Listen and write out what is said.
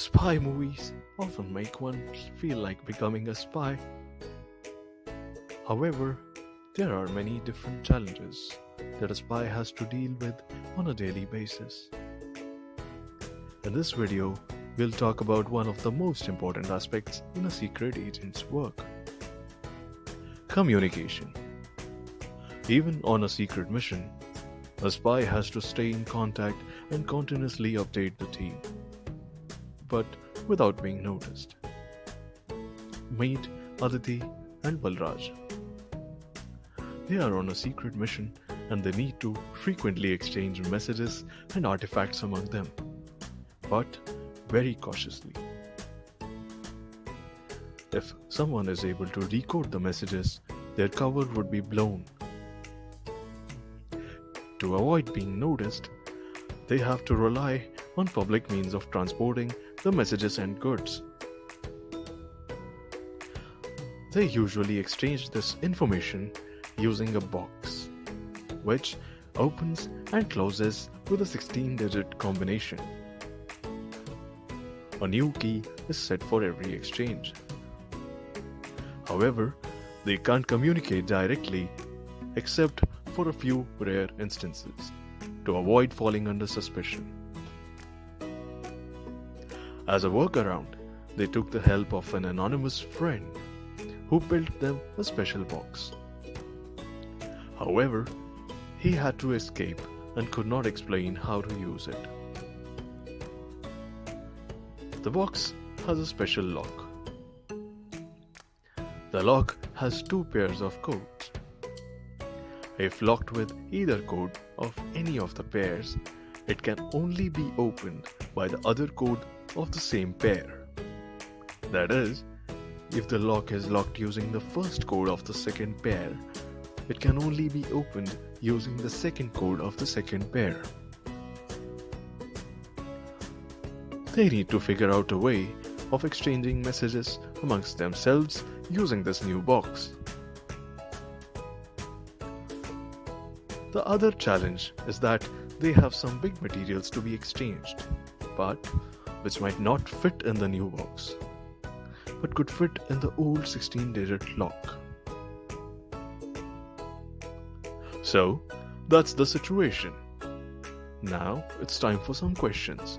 Spy movies often make one feel like becoming a spy. However, there are many different challenges that a spy has to deal with on a daily basis. In this video, we'll talk about one of the most important aspects in a secret agent's work communication. Even on a secret mission, a spy has to stay in contact and continuously update the team but without being noticed. Meet Aditi and Balraj. They are on a secret mission and they need to frequently exchange messages and artifacts among them, but very cautiously. If someone is able to decode the messages, their cover would be blown. To avoid being noticed, they have to rely on public means of transporting the messages and goods. They usually exchange this information using a box, which opens and closes with a 16 digit combination. A new key is set for every exchange. However, they can't communicate directly except for a few rare instances to avoid falling under suspicion. As a workaround, they took the help of an anonymous friend who built them a special box. However, he had to escape and could not explain how to use it. The box has a special lock. The lock has two pairs of codes. If locked with either code of any of the pairs, it can only be opened by the other code of the same pair. That is, if the lock is locked using the first code of the second pair, it can only be opened using the second code of the second pair. They need to figure out a way of exchanging messages amongst themselves using this new box. The other challenge is that they have some big materials to be exchanged, but which might not fit in the new box, but could fit in the old 16 digit lock. So, that's the situation. Now it's time for some questions.